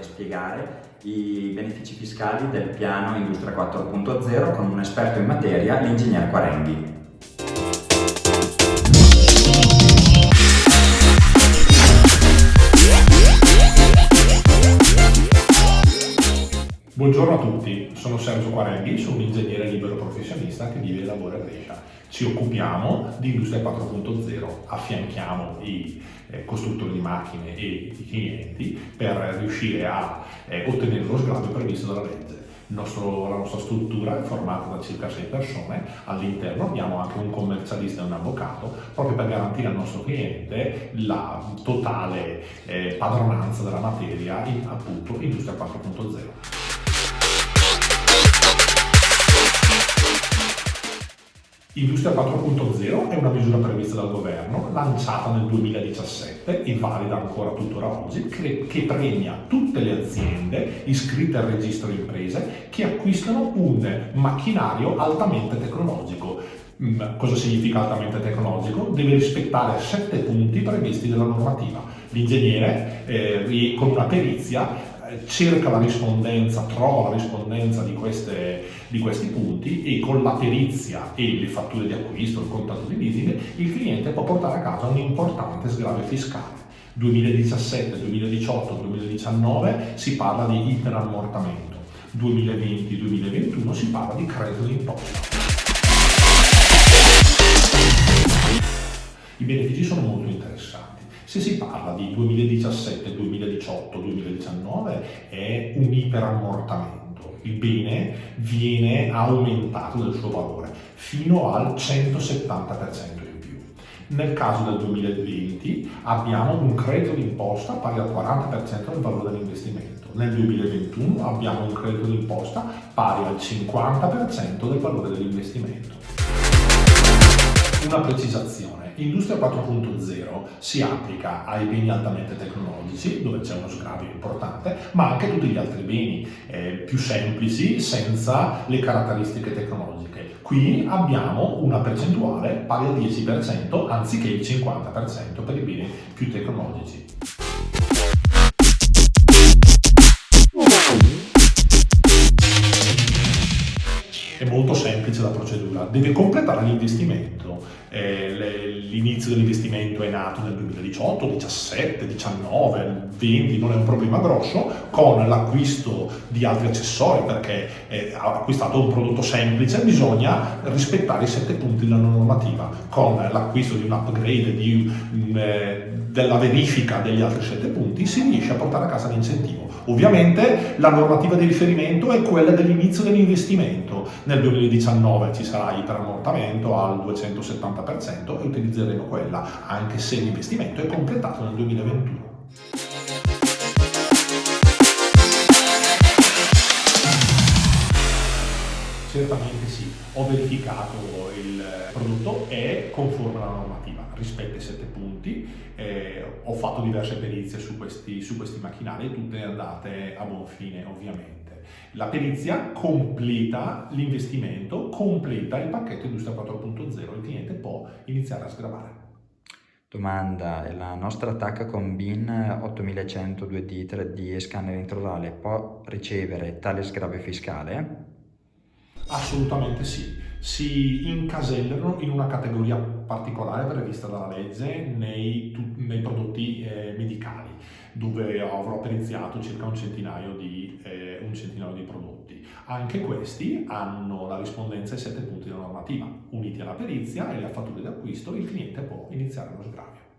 e spiegare i benefici fiscali del piano Industria 4.0 con un esperto in materia, l'ingegner Quarenghi. Buongiorno a tutti, sono Sergio Quarenghi, sono un ingegnere libero professionista che vive e lavora a Brescia. Ci occupiamo di Industria 4.0, affianchiamo i eh, costruttori di macchine e i clienti per riuscire a eh, ottenere lo sgravio previsto dalla legge. Nostro, la nostra struttura è formata da circa 6 persone, all'interno abbiamo anche un commercialista e un avvocato proprio per garantire al nostro cliente la totale eh, padronanza della materia in appunto Industria 4.0. Industria 4.0 è una misura prevista dal governo, lanciata nel 2017 e valida ancora tuttora oggi, che premia tutte le aziende iscritte al registro imprese che acquistano un macchinario altamente tecnologico. Mm, cosa significa altamente tecnologico? Deve rispettare sette punti previsti dalla normativa. L'ingegnere eh, con una perizia cerca la rispondenza, trova la rispondenza di, queste, di, questi punti e con la perizia e le fatture di acquisto, il contratto di leasing, il cliente può portare a casa un importante sgravio fiscale. 2017, 2018, 2019 si parla di iperammortamento, 2020-2021 si parla di credito d'imposta. I benefici sono molto interessanti. Se si parla di 2017, 2018, 2019 è un iperammortamento. Il bene viene aumentato del suo valore fino al 170% in più. Nel caso del 2020 abbiamo un credito d'imposta pari al 40% del valore dell'investimento. Nel 2021 abbiamo un credito d'imposta pari al 50% del valore dell'investimento. Una precisazione Industria 4.0 si applica ai beni altamente tecnologici, dove c'è uno sgravio importante, ma anche a tutti gli altri beni eh, più semplici, senza le caratteristiche tecnologiche. Qui abbiamo una percentuale pari al 10%, anziché il 50% per i beni più tecnologici. Molto semplice la procedura, deve completare l'investimento. Eh, l'inizio dell'investimento è nato nel 2018, 17, 19, 20, non è un problema grosso, con l'acquisto di altri accessori perché ha acquistato un prodotto semplice, bisogna rispettare i sette punti della normativa. Con l'acquisto di un upgrade, di, mm, eh, della verifica degli altri sette punti, si riesce a portare a casa l'incentivo. Ovviamente la normativa di riferimento è quella dell'inizio dell'investimento. Nel 2019 ci sarà iperammortamento al 270% e utilizzeremo quella, anche se l'investimento è completato nel 2021. Sì, ho verificato il prodotto è conforme alla normativa, rispetta i sette punti, eh, ho fatto diverse perizie su questi, su questi macchinari, tutte andate a buon fine ovviamente. La perizia completa l'investimento, completa il pacchetto Industria 4.0, il cliente può iniziare a sgravare. Domanda, la nostra attacca con BIN 8100 2D 3D e scanner introdale può ricevere tale sgravio fiscale? Assolutamente sì, si incasellano in una categoria particolare prevista dalla legge nei, nei prodotti eh, medicali, dove avrò periziato circa un centinaio, di, eh, un centinaio di prodotti. Anche questi hanno la rispondenza ai sette punti della normativa. Uniti alla perizia e alle fatture d'acquisto, il cliente può iniziare lo sgravio.